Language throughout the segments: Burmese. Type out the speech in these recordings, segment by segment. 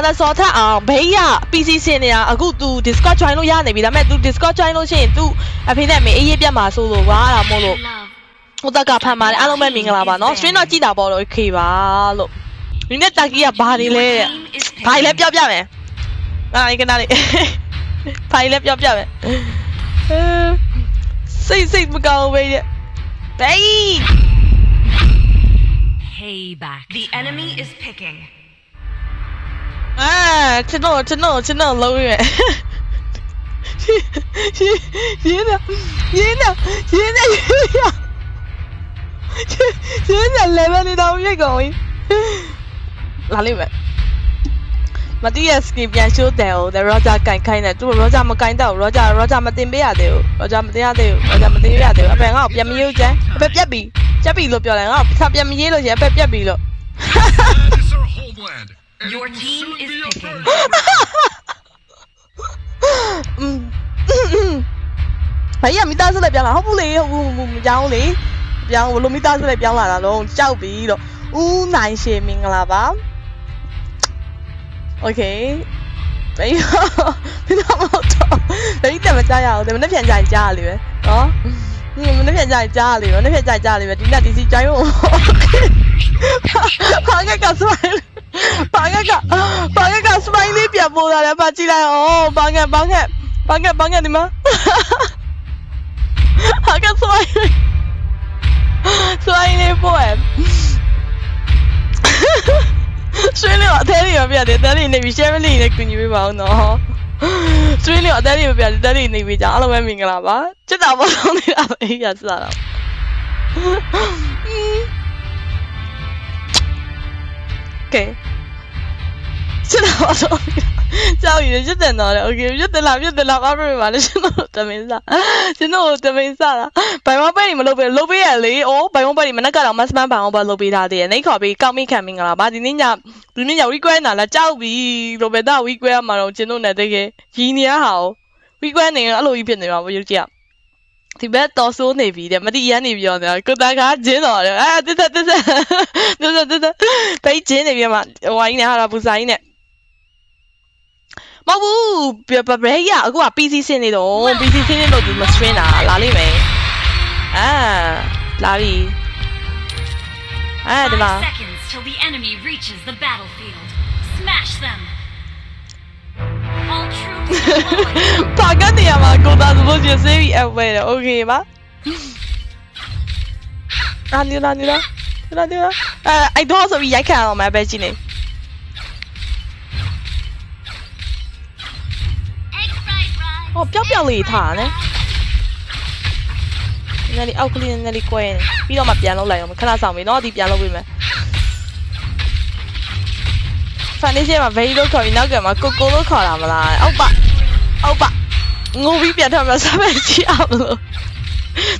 သာစောထအောင်ဘေးရ PC စင်နေတာအခု तू Discord join လို့ရနေပြီဒါပေမဲ့ तू Discord join လို့ရှိရင် तू အဖေနဲ့မေအေးရေးပြတ်မှာဆိုလို့ကွာအဲ့ဒါမို့လို့ ဟိုတက်ကဖန်ပါတယ်အားလုံးပဲမင်္ဂလာပါနော် stream တော့ကြည့်တာပေါ့တော့ okay ပါလို့ဒီနေ့တာကီကဘာနေလဲတဲ့ဘာလဲပြောပြမယ်အာဒီကနာလေးဘာလဲပြောပြမယ်စိတ်စိတ်မကောင်းပဲတဲ့ဘေး Payback. The enemy is picking. အာကျွန်တော်ကျွန်တော်ကျွန်တော်လုံးရွယ်ရင်းနေရင်းနေရင်းနေရင်းနေ level နေတော့ရိတ်ကုန်ပြီလာလိမ့်မယ်မတိရ skin ပြန်ရှိုးတယ်ဟို the roger ကင်ခိုင်းတယ်သူ roger မကင်တော့ roger roger မတင်ပေးရသေးဘူး roger မတင်ရသေးဘူး roger မတင်ရသေးဘူးအဖေငါ့ကိုပြန်မရေးချမ်းအဖေပြက်ပြီပြက်ပြီလို့ပြောတယ်ငါ့ကိုပြန်မရေးလို့ရှင်အဖေပြက်ပြီလို့ That is our homeland. Your team is picking. ။ဘာကြီးကမိသားစုလည်းပြောင်းလာဟုတ်ဘူးလေဟုတ်ဘူးမပြောင်းလေ။ပြောင်းဘလို့မိသားစုလည်းပြောင်းလာတာတော့ကြောက်ပြီတော့။ဦးနိုင်ရှင်မင်္ဂလာပါ။ Okay ။ဘေးဘယ်တော့မဟုတ်တော့။ဘေးတက်မကြရအောင်ဒီမနေ့ပြန်ကြရင်ကြားရလေပဲ။နော်။ဒီမနေ့ပြန်ကြရင်ကြားရလေပဲ။နေ့ပြန်ကြရင်ကြားရလေပဲ။ဒီနေ့ဒီစီကြိုင်းဖို့။ဟာကကဆွဲလေ။ မိုင်းဘာကကဘာကကစမိုင်းလေးပြန်ပေါ်လာတယ်ပါကြည့်လိုက်အောင်ဘာကဘာကဘာကဘာကဒီမှာဘာကစမိုင်းစမိုင်းလေးပေါ်ဆွေးလို့အသေးလေးရပြတယ်တဲလေးနေပြီရှယ်မလေးနဲ့ကူညီပေးပါဦးနော်ဆွေးလို့အသေးလေးပြတယ်တဲလေးနေပြီကြာအားလုံးပဲမင်္ဂလာပါချစ်တာပေါ်ဆုံးနေတာပဲအေးရစတာတော့ okay စစ်တာပါတော့ကြောက်ရရွတ်တင်တော့လေ okay ရွတ်တင်လားရွတ်တင်လားဘာလို့ပါလဲကျွန်တော်တမင်စားကျွန်တော်တမင်စားတာဘိုင်ဝမ်ပဲမလုပ်ပဲလုပ်ပေးရလေအိုးဘိုင်ဝမ်ပဲမနက်ကတော့မတ်စမန်ဘိုင်ဝမ်ပဲလုပ်ပေးထားသေးတယ်နှိတ်ခေါ်ပြီးကောက်မိခံမင်္ဂလာပါဒီနေ့ညဒီနေ့ည week နာလားကြောက်ပြီလိုပဲတော့ week မှာတော့ကျွန်တော်နဲ့တကယ်ရည်နေရဟာ week နေအဲ့လိုကြီးဖြစ်နေမှာပေါ့ရုပ်ကြည့် ဒီဘက်တော်ဆိုးနေပြီတဲ့မတိရန်နေပြောနေတာကိုတာကဂျင်းတော်တယ်အာတစ်သက်တစ်သက်တစ်သက်တစ်သက်ပိတ်ဂျင်းနေပြီမှာဟိုင်းနေဟာပူစာကြီးနဲ့မဟုတ်ဘူးဘယ်ရအခုက PC ဆင်းနေတော့ PC ဆင်းနေတော့ဒီမ stream တာလာလိမ့်မယ်အာလာပြီအဲ့ဒီမှာ Five seconds till the enemy reaches the battlefield. Smash them. Paga te llama contas vos yo sé y bueno, ok, va. Ah, ni la ni la. Ni la ni la. Ah, I don't so we I can on my bed gene. Oh, ပျောက်ပျောက်လေးထားတယ်။နည်းလေးအောက်ကလေးနည်းလေးကွဲနေပြီးတော့မှပြန်လောက်လိုက်အောင်ခဏဆောင်ပြီနော်ဒီပြန်လောက်ပြီမယ်။ဖန်နေချင်းမှာ very လို့ခေါ်ပြီးနောက်ကမှာကိုကိုလို့ခေါ်တာမလား။အောက်ပါ။ အောက်ပါငိုပြီးပြန်ထမှာစမ်းကြည့်အောင်လို့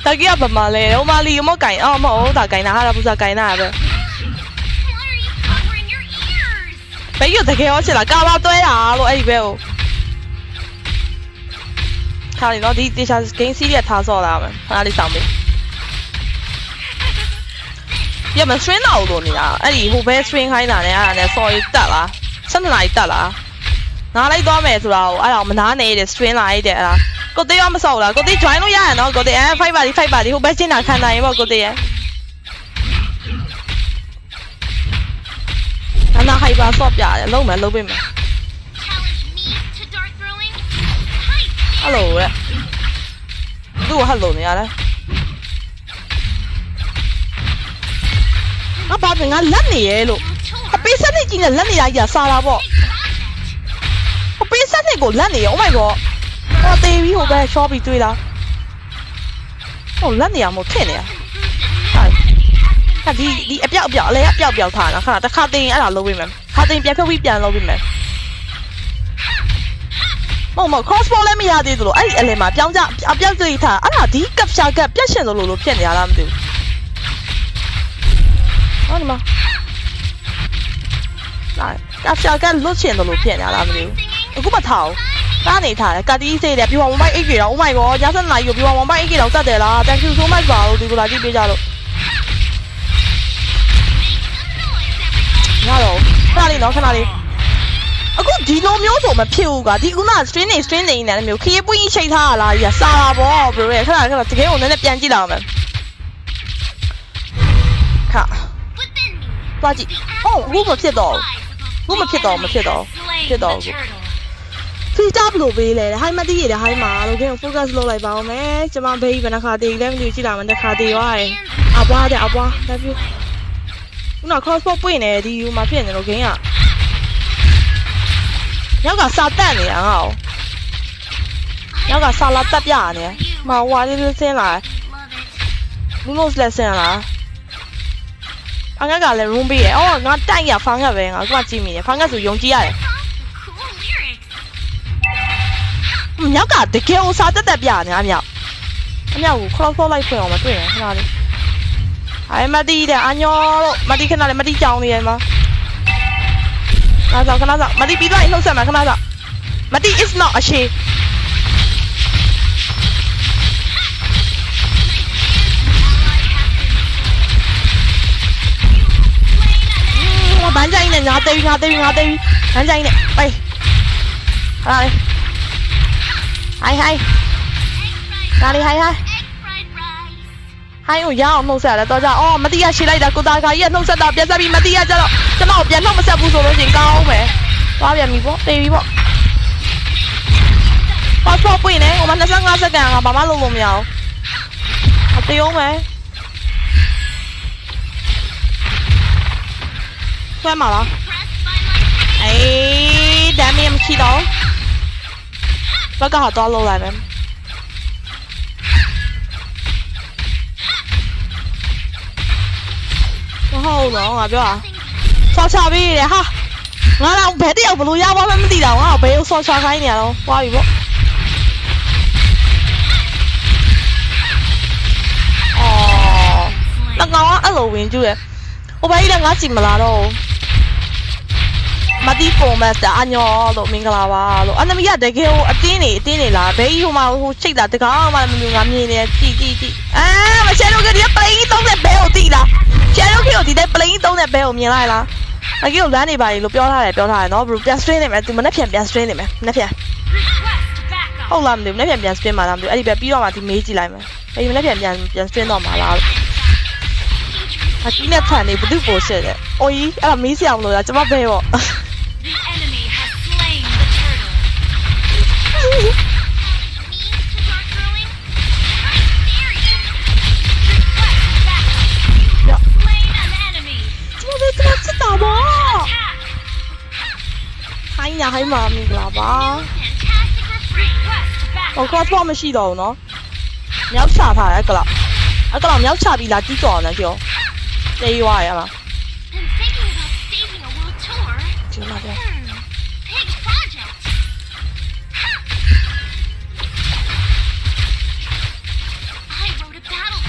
တကယ်ကဘာမလဲဟိုမလီမကင်အော်မဟုတ်တာကင်တာဟာပူစာကင်တာပဲ Why are you covering your ears? ဘယ်ရတကယ်ရောချင်လားကာဘာတွဲတာလို့အဲ့ဒီဘဲကိုထားနေတော့ဒီတေချာ game series ထားဆော့လာမယ်ခဏလေးဆောင်ပေးရမ string တော့လို့နေတာအဲ့ဒီဟိုဘဲ string ခိုင်းတာနဲ့အဲ့ဒါနဲ့ sorry တက်လားဆက်နှစ်နာရီတက်လား နားလိုက်သွားမယ်ဆိုတာကိုအဲ့ဒါမနားနေတဲ့ string လာလိုက်တဲ့အဲ့ဒါကိုတေးရောမဆော့ဘူးလားကိုတေး join လို့ရရနော်ကိုတေးအဲ5ပါတီ5ပါတီဟိုဘဲချင်းတာခံနိုင်ရင်ပေါ့ကိုတေးရဲ့အနာဟိုက်ပါဆော့ပြတယ်လုံးမယ်လုံးပေးမယ် Challenge me to dart throwing? Hi, ဟယ်လိုရဲ့သူ့ကိုဟယ်လိုနေရတယ်ငါဘာငါလက်နေရဲလို့အပေးစနစ်ကြီးနဲ့လက်နေရကြီးစားတာပေါ့အပေးစနစ် ကိုလက်နေရ Oh my god ဟောတေးပြီးဟိုဘက် shop ပြီးတွေးလားဟိုလက်နေရမို့ထင်နေရဟာဒီဒီအပြောက်အပြောက်အလဲအပြောက်ပြောက်ထားတာခဏတစ်ခါတင်အဲ့ဒါလုပ်ပေးမယ်ခါတင်ပြန်ဖြုတ်ပြီးပြန်လုပ်ပေးမယ်မဟုတ်မဟုတ် crossbow လည်းမရသေးသလိုအဲ့ဒီအလဲမှာပြောင်းကြအပြောက်ကလေးထားအဲ့ဒါဒီ capture ကပြတ်ရှင်သလိုလိုဖြစ်နေရလားမသိဘူးဟောဒီမှာလာ capture ကလွတ်ရှင်သလိုဖြစ်နေရလားမသိဘူး အခုမထားဘူးကားနေထားတယ်ကတိစေးတယ်ပြီးတော့ mobile 8 GB တော့ oh my god ည7နာရီကိုပြီးတော့ mobile 8 GB တော့တက်တယ်လား thank you so much ပါလို့ဒီလိုလာကြည့်ပေးကြလို့ရတော့ခဏလေးနော်ခဏလေးအခုဒီလိုမျိုးဆိုမဖြစ်ဘူးကွာဒီခုန string နေ string နေနေတယ်မျိုးခရီးပွင့်ကြီးချိန်ထားရလားကြီးကစာတာပေါ့ bro ရဲ့ခဏခဏတကယ်ကိုနည်းနည်းပြန်ကြည့်လာအောင်မယ်ခါ Within me. သွားကြည့်အော်အခုမဖြစ်တော့ဘူး Lies with the ဘူးမဖြစ်တော့မဖြစ်တော့ slain ဖြစ်တော့ the ဘူး turtle. ဖီတာဘလို့ပေးလဲဟိုင်းမတီးရတဲ့ဟိုင်းမှာလို့ခင် focus လုပ်လိုက်ပါဦးမယ်ကျွန်မဘေးဘယ်နှခါတည်လဲမသိဘူးကြည့်လာမှတစ်ခါတည်သွားတယ်အပွားတဲ့အပွား love you ခုန crossbow ပွင့်နေဒီယူမှာဖြစ်နေလို့ခင်ကနောက်ကစာတက်နေတာငါ့ကိုနောက်ကစာလာတက်ပြနေမဟွာလေးလေးဆင်းလာ Love it. လူလို့လက်ဆင်းလာအငါကလည်း room ပေးတယ်အော်ငါတိုက်ရဖောင်းရပဲငါကကြည့်မိတယ်ဖောင်းကဆိုယုံကြည်ရတယ် မြောက်ကတကယ်ကိုစာတက်တက်ပြနေအမြောက်အမြောက်ကို crossbow လိုက်ဖွင့်အောင်မတွေ့ရင်ခဏလေးအိုင်မတီးတဲ့အညောလို့မတီးခဏလေးမတီးကြောင်နေရမှာခဏစောခဏစောမတီးပြီးတော့နှုတ်ဆက်မှာခဏစောမတီး is not အရှိဟိုဘန်းကြိုင်းနဲ့ငါသေးပြီငါသေးပြီငါသေးပြီဘန်းကြိုင်းနဲ့ပိတ်ဟာလေ ဟိုင်ဟိုင်ဒါလေးဟိုင်ဟိုင် Egg fried rice. ဟိုင်းကိုရအောင်နှုတ်ဆက်ရတယ်တော့ကြအော်မတိရရှိလိုက်တာကိုသားခါကြီးကနှုတ်ဆက်တာပြက်ဆက်ပြီးမတိရကြတော့ကျွန်တော်ပြန်နှုတ်မဆက်ဘူးဆိုလို့ချင်းကောင်းမယ်သွားပြန်ပြီပေါ့တေးပြီ ပေါ့ passport ပွင့်နေဟိုမှာ25စက္ကန့်ကဘာမှလုပ်လို့မရအောင်အတေးအောင်မယ်ဆွဲမှာလား Pressed by my အေးဒမ်းမီမရှိတော့ဘက်ကတော့လောက်လိုက်မယ်မဟုတ်တော့ငါပြောတာဆောက်ချပေးရတယ်ဟာငါတော့ဘယ်တယောက်ဘလို့ရပါမှမသိတာငါတော့ဘယ်ကိုဆောက်ချခိုင်းနေရတော့သွားပြီပေါ့အော် slain. တကောင်ကအဲ့လိုဝင်ကျူးရဟိုဘက်ကြီးလည်းငါကြည့်မလာတော့ဘူး မတိပုံမတ်တာအညောလို့မင်္ဂလာပါလို့အနမီကတကယ်ကိုအတင်းနေအတင်းနေလားဘေးကြီးဟိုမှာဟိုချိတ်တာတကောင်မှမမျိုးငါမြင်နေကြည့်ကြည့်ကြည့်အာမချဲတော့ကဒီပလိန်သုံးတဲ့ဘဲကိုတိလားချဲတော့ကဒီတဲ့ပလိန်သုံးတဲ့ဘဲကိုမြင်လိုက်လားအကြီးကိုလမ်းနေပါလေလို့ပြောထားတယ်ပြောထားတယ်နော်ဘယ်ပြန် strain နေမယ်သူမနေ့ပြန်ပြန် strain နေမယ်မနေ့ပြန် Request backup. ဟုတ်လားမသိဘူးမနေ့ပြန်ပြန် strain မှာလားမသိဘူးအဲ့ဒီပဲပြီးတော့မှဒီမေးကြည့်လိုက်မယ်အဲ့ဒီမနေ့ပြန်ပြန်ပြန် strain တော့မှာလားလို့အကြီးနဲ့ဖန်နေဘသူပိုရှစ်တဲ့။အိုကြီးအဲ့ဒါမေးစရာမလိုလားကျွန်မဘဲပေါ့ ညာဟိုင်းမှာမင်္ဂလာပါ Fantastic refrain. Request ။ဟို backup. crossbow မရှိတော့ဘူးနော်။မြောက်ချထားတယ်ကလား။အဲ့ကလားမြောက်ချပြီးလာကြီးတော်နေကြော။တေးရွာရလား I'm thinking about staging a world tour. ။ကျွန်မဘဲ Hmm. Big project. I wrote a battle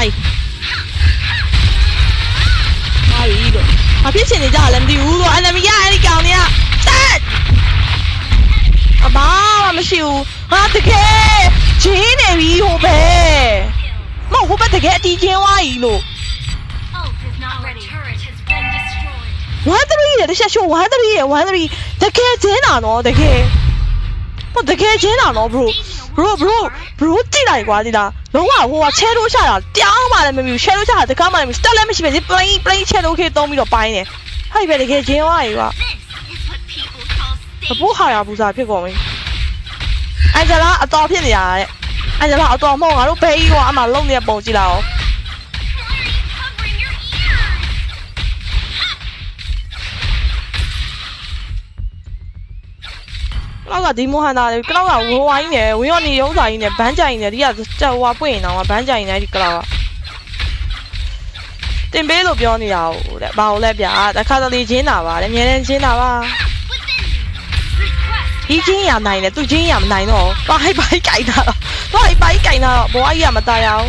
song ဘာဖြစ်ချင်နေကြလဲမသိဘူးလို့ enemy ကအဲ့ဒီကောင်တွေကတက်အဘာမှမရှိဘူး။ဟာတကယ်ဂျင်းနေပြီဟိုဘဲ။ Kill. မဟုတ်ဟိုဘက်တကယ်အတီးချင်းဝါကြီးလို့ Ult is not ready. turret has been destroyed. 13ရဲ့တခြားရှိုး13ရဲ့13တကယ်ချင်းတာနော်တကယ်ဟိုတကယ်ချင်းတာနော် bro bro bro bro ကြည့်လိုက်ကွာဒီလားလုံးဝဟိုကချဲလို့ချတာတောင်းမှလည်းမမြူချဲလို့ချတာတကားမှလည်းမစတက်လည်းမရှိပဲဒီ plain plain ချဲလို့ခေသုံးပြီးတော့ပိုင်းတယ်ဟဲ့ပဲတကယ်ချင်းဝါကြီးကွာ This is what people call ဘ staging. ဖို့ဟာရဘူးစားဖြစ်ကုန်ပြီအန်ဂျလာအတော်ဖြစ်နေတာတဲ့ အန်ဂျလာအတော်မဟုတ်ငါတို့ဘေးကြီးကအမှလုံနေတဲ့ပုံကြည့်လိုက်အောင် နောက်ကဒီမိုဟန်တာလေကလောက်ကဝဝိုင်းနေဝင်းရောနေရုံးစာကြီးနဲ့ဘန်းကြိုင်နေဒီကကြော်ဝါပွင့်နေတော့ဘန်းကြိုင်နေဒီကလောက်ကတင်ပေးလို့ပြောနေတာဟုတ်တဲ့ဘာလို့လဲဗျာတခါတလေချင်းတာပါလေမြဲတမ်းချင်းတာပါ Within me. Request ဒီချင်းရနိုင်တယ်သူချင်းရမနိုင်တော့ဘာဟိုက်ပိုက်ကြိုက်တာတော့ဘာဟိုက်ပိုက်ကြိုက်တာတော့ဘဝကြီးကမตายရအောင်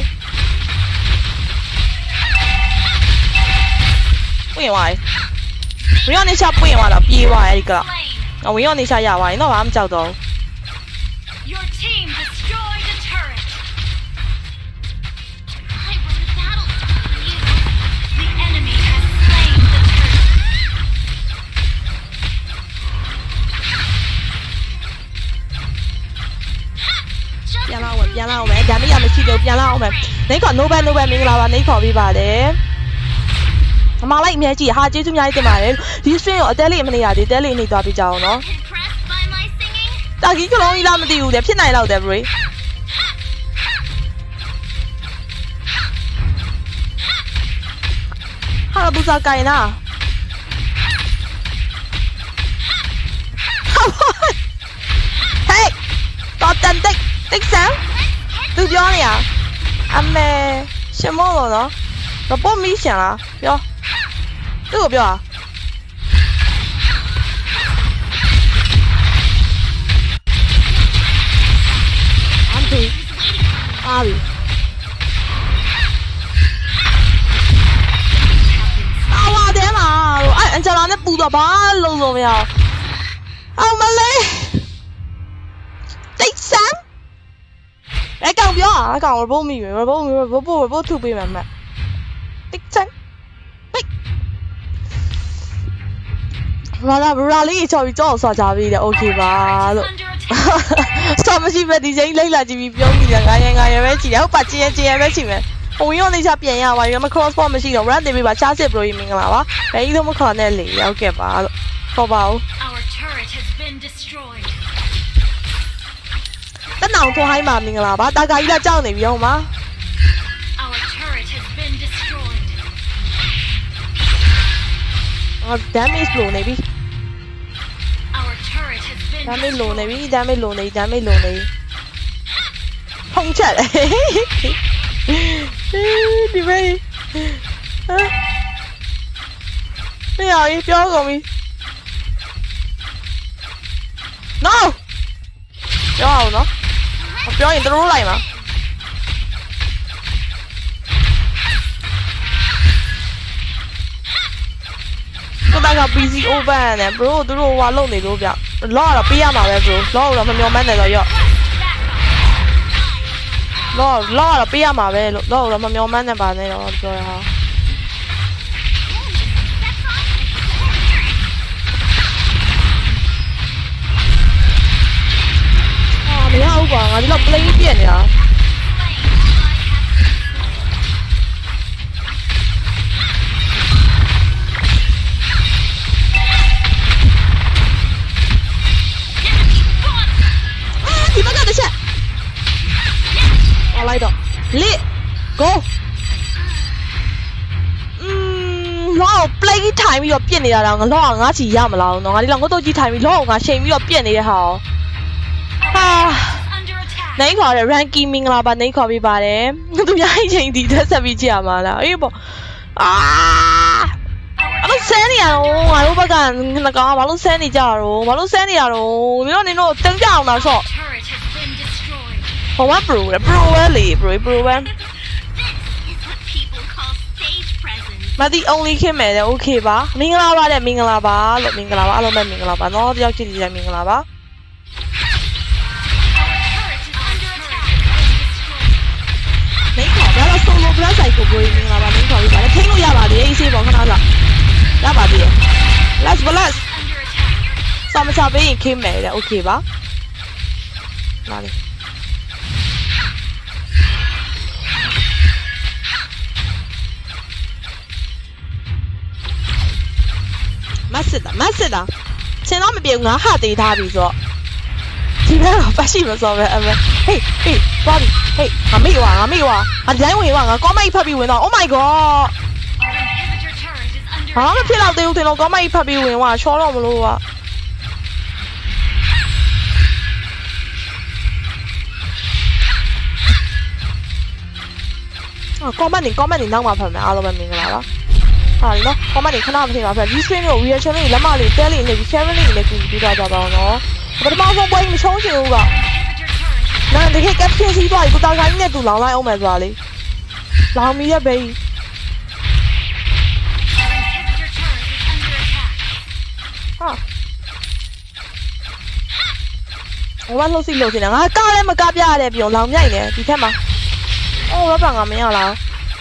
ပွင့်သွားပြီဝင်းရောနေချပွင့်သွားတော့ပြေးသွားအဲ့ဒီကလော slain. ကဝင်းရောနေချရသွားရင်တော့ဘာမှမကြော 牛丸，我哋晒廿位，應該話咁就到。ya lao web ya lao web ya ni ya mi chi được ya lao web ni còn no ban no ban mình lao anh ni có bị bà đấy. ပါတယ်အမလိုက်အမြဲကြည့်ဟာကျေးဇူးအများကြီးတင်ပါတယ်ဒီ stream ကိုအသေးလေးမနေရသေးတဲလေးနေသွားပြကြအောင်နော် Impressed by my singing? တာကြီးကလုံးကြီးလားမသိဘူးတဲ့ဖြစ်နိုင်တော့တယ် bro ဟာဘူဇာကိုင်နာဟေးတော်တန်တိတ်တိတ်ဆန်သူပြောနေရအမေရှင်မောလို့နော်ရပေါ်မီရှင်လား 뜨겁야 안돼 아비 나와 대마 아 anh chàng này bù đỏ ba lâu rồi mèo à. ông mà lấy tích sáng cái càng biểu à? Càng bố mì bố mì bố bố bố bố thu bì mà mà tích sáng ဘာလာဘရာလေးချော်ပြီးကြောက်ဆွာကြပြီတဲ့โอเคပါ Turret လို့ is under attack. စမရှိပဲဒီချိန်လိုက်လာကြည့်ပြီးပြောမိတယ်ငါရငါရပဲချီတယ်ဟုတ်ပါချင်ရင်ချင်ရပဲချီမယ်ဟိုရောနေချပြန်ရပါရမ cross ball မရှိတော့ run တင်ပေးပါချားစစ်ပရိုကြီးမင်္ဂလာပါဘယ်ကြီးလို့မခေါ်နဲ့လေရောက်ခဲ့ပါလို့ခေါ်ပါဦး Our turret has been destroyed. တနောင်ထွန်ဟိုင်းပါမင်္ဂလာပါတာကာကြီးကကြောက်နေပြီဟုတ်မှာ အာ damage လိုနေပြီ Our turret has been damage လိုနေ destroyed. ပြီ damage လိုနေ damage လိုနေဖုန်ချက်လေဒီမေးဟာမရဘူးပြောကုန်ပြီ no ပြောအောင်နော်မပြောရင်တို့လိုက်မှာ ကိုတာက PC open နဲ့ bro သူတို့ဟွာလုံနေလို့ဗျလောကတော့ပေးရမှာပဲ bro လောကတော့မမျောမှန်းတယ်တော့ရော့လောလောကတော့ပေးရမှာပဲလို့လောကတော့မမျောမှန်းနဲ့ပါနဲ့တော့ပြောရဟာအာမရဘူးကွာငါဒီလောက် play ပြက်နေတာ တော့ပြစ်နေတာတော့ငါလောကငါချီရမလားတော့ငါဒီလောက်ငုတ်တော့ကြီးထိုင်ပြီးလောကငါချိန်ပြီးတော့ပြစ်နေတဲ့ဟာဟာ Under attack. နိုင်ခေါ်ရ ranky မင်္ဂလာပါနိုင်ခေါ်ပေးပါတယ်သူများအချိန်ဒီတက်ဆက်ပြီးကြည့်ရမှာလားအေးပေါ့အာအဲ့လိုဆန်းနေရတော့ငါတို့ဘက်ကငကောင်ဘာလို့ဆန်းနေကြတော့ဘာလို့ဆန်းနေရတော့ဒီတော့နင်တို့တင်ကြအောင်လားဆော့ Turret has been destroyed. ဟိုက pro လေ pro ပဲလေ pro pro ပဲ မတိ only ခင်မယ်တဲ့ okay ပါမင်္ဂလာပါတဲ့မင်္ဂလာပါလို့မင်္ဂလာပါအားလုံးပဲမင်္ဂလာပါနော်တယောက်ချင်းစီတိုင်းမင်္ဂလာပါ Our turret is under attack. Been destroyed. နိုင်ခေါ်ဒါတော့ solo plus ဆိုင်ကို bro မင်္ဂလာပါနိုင်ခေါ်ပြီးပါတယ်ထိန်းလို့ရပါသေးတယ်အေးဆေးပေါ့ခဏလောက်ရပါသေးတယ် let's bless Under attack. စာမချပေးရင်ခင်းမယ်တဲ့ okay ပါလာလေမတ်စ ရှိမစောပဲအမေဟေးဟေးသွားပြီဟေးငါမေ့ဝါငါမေ့ဝါငါဒီတိုင်းဝင်ဝါငါကောမိုက်ဖတ်ပြီးဝင်တော့ oh my god Our inhibitor turret is under ဘာမှမ attack. ဖြစ်တော့သေးဘူးတင်တော့ကောမိုက်ဖတ်ပြီးဝင်ဝါချောတော့မလို့ဝါအော် comment နေ comment နေနောက်မှာ ဖတ်မယ်အားလုံးပဲမင်္ဂလာပါဟာလေနော် comment နေခဏမထင်ပါဖက် view stream ကို reaction လေးလက်မလေးတဲလေးနေပြီး share လေးနဲ့ကူပြီးတော့ကြပါအောင်နော်ပထမဆုံးပွဲမချုံးချင်ဘူးက Inhibitor turret. နာတကယ် caption စီးသွားပြီကိုတာခိုင်းနဲ့တူလောင်လိုက်အောင်မယ်ဆိုတာလေလောင်မီရဲ့ဘေး Our inhibitor turret is under attack. ဟာဟိုကလှုပ်စီလှုပ်စီနေငါကားလည်းမကားပြရတဲ့ပြုံလောင်မြိုက်နေဒီထက်မှာအော်ရပါငါမရလား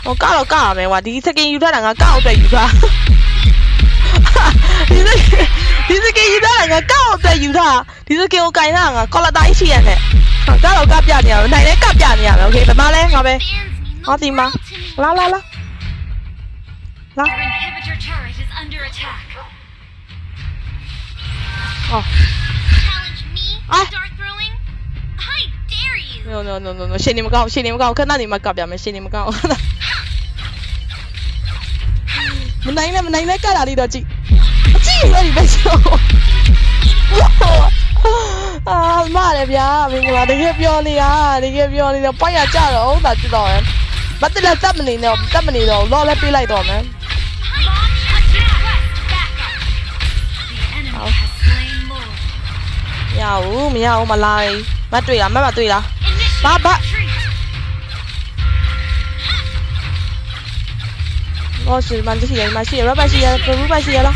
我告了告了没哇，第一次跟伊特人个告在伊他，哈，第一次第一次跟伊特两个告对伊特，第一次跟我干啥个，搞了大一起眼嘞，告了告别了，奶奶告别了，OK，怎么嘞，宝贝，好听吗？啦啦啦，啦。哦。哎、啊。No no no no no，谢你们告，谢你们告，看到你们告表没？谢你们告。မကောင်းမနိုင်နဲ့မနိုင်နဲ့ကတာလေးတော့ကြည့်အကြည့်ရည်ပဲချိုးအာမရဗျာမင်္ဂလာတကယ်ပြောနေရတကယ်ပြောနေတော့ပိုက်ရကြတော့ဟုတ်တာကြည့်တော့ရမတလက်တက်မနေတော့တက်မနေတော့လောလဲပေးလိုက်တော့မယ် Launch attack! Backup! The enemy Ow. has slain more. မရဘူးမရဘူးမလာဘူးမတွေ့လားမမတွေ့လား Initiate Ba- 哦，是满足是赢，满足是赢了，败是赢了，不败是赢了。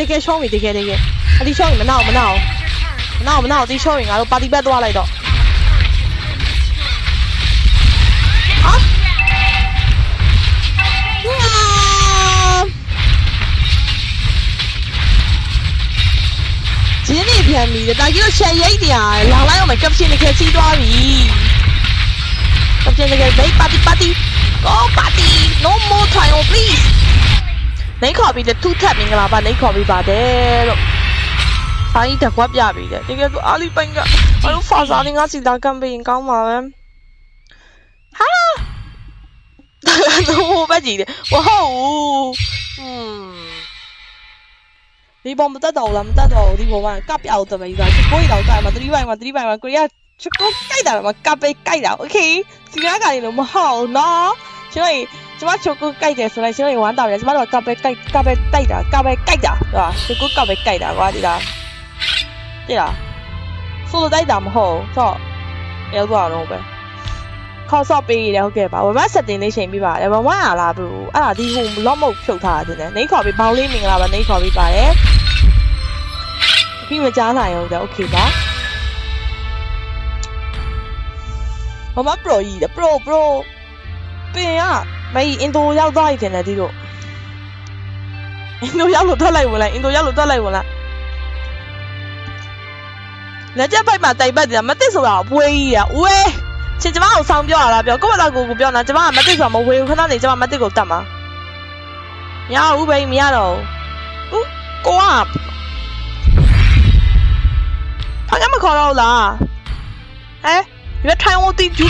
တကယ်ရှောင်းပြီတကယ်တကယ်အတီရှောင်းပြီမနာမနာမနာမနာတီရှောင်းပြီငါတို့ပါတီဘက်သွားလိုက်တော့ဟာဂျင်းနေပြန်ပြီတာကြီးတို့ချက်ရိတ်တရားလောင်လိုက်အောင်မကပ်ရှင်တကယ်ချီးသွားပြီကပ်ရှင်တကယ်ဘေးပါတီပါတီ Go party! No more trial, please! oh please。你 copy တဲ့ two tap မင်္ဂလာပါ你 copy ပါတယ်လို့။အားကြီးတက်ကွက်ပြပြီတဲ့။တကယ်ဆိုအားလိပိုင်ကအားလို့ဖာစာနေငါစီတာကမ်ပိန်းကောင်းပါပဲ။ဟာ။ဟိုဘက်ကြီးတယ်။ဝဟုတ်။อืมဒီပေါ်မတက်တော့ဘူးလားမတက်တော့ဘူးဒီပေါ်မှာကပ်ပြအောင်တမကြီးကချကိုရီတော့ကြိုက်မှာ3ဘိုင်မှာ3ဘိုင်မှာကိုရီးယားချကိုကြိုက်တာမှာကပ်ပဲကြိုက်တာโอเคစီကားကနေလို့မဟုတ်ဘူးနော်ကျွန်တော် ကျမချကိုကြိုက်တယ်ဆိုလိုက်ကျွန်တော်ဝမ်းတောင်းတယ်ကျမတို့ကပ်ပဲကြိုက်ကပ်ပဲတိုက်တာကပ်ပဲကြိုက်တာဟုတ်လားချကိုကပ်ပဲကြိုက်တာကွာဒီလားဒီလားဆိုလိုတိုက်တာမဟုတ်ဆိုတော့ရောက်သွားတော့ပဲခေါ်ဆော့ပေးရတယ်ဟုတ်ကဲ့ပါဝမဆက်တင်လေးချိန်ပြပါတယ်ဝမရလားဘလူအဲ့ဒါဒီဟိုလော့မုတ်ဖြုတ်ထားတယ်နေခေါ်ပြီးဘောင်းလေးမင်္ဂလာပါနေခေါ်ပြီးပါတယ်ပြီးမကြားနိုင်အောင်ကြာโอเคပါဝမပရိုကြီးတယ်ပရိုပရိုပင်ကမ ကြီးအင်ဒိုရောက်သွားပြီတင်တယ်ဒီတို့အင်ဒိုရောက်လို့ထွက်လိုက်ဝင်လိုက်အင်ဒိုရောက်လို့ထွက်လိုက်ဝင်လိုက်လက်ချက်ပိုက်မှာတိုင်ပတ်တယ်မသိဆိုတာအပွေးကြီးอ่ะဝဲချင်းကျမအောင်ဆောင်းပြောရလားပြောကိုယ့်ဘာသာကိုယ်ကိုပြောနေတာကျမကမသိဆိုတာမဝေဘူးခဏနေကျမမသိကိုတတ်မှာမရဘူးဘယ်မရတော့ဘူးဦးကိုကဘာမှမခေါ်တော့ဘူးလားဟဲ့ရွေးထိုင်ဝတီကျူ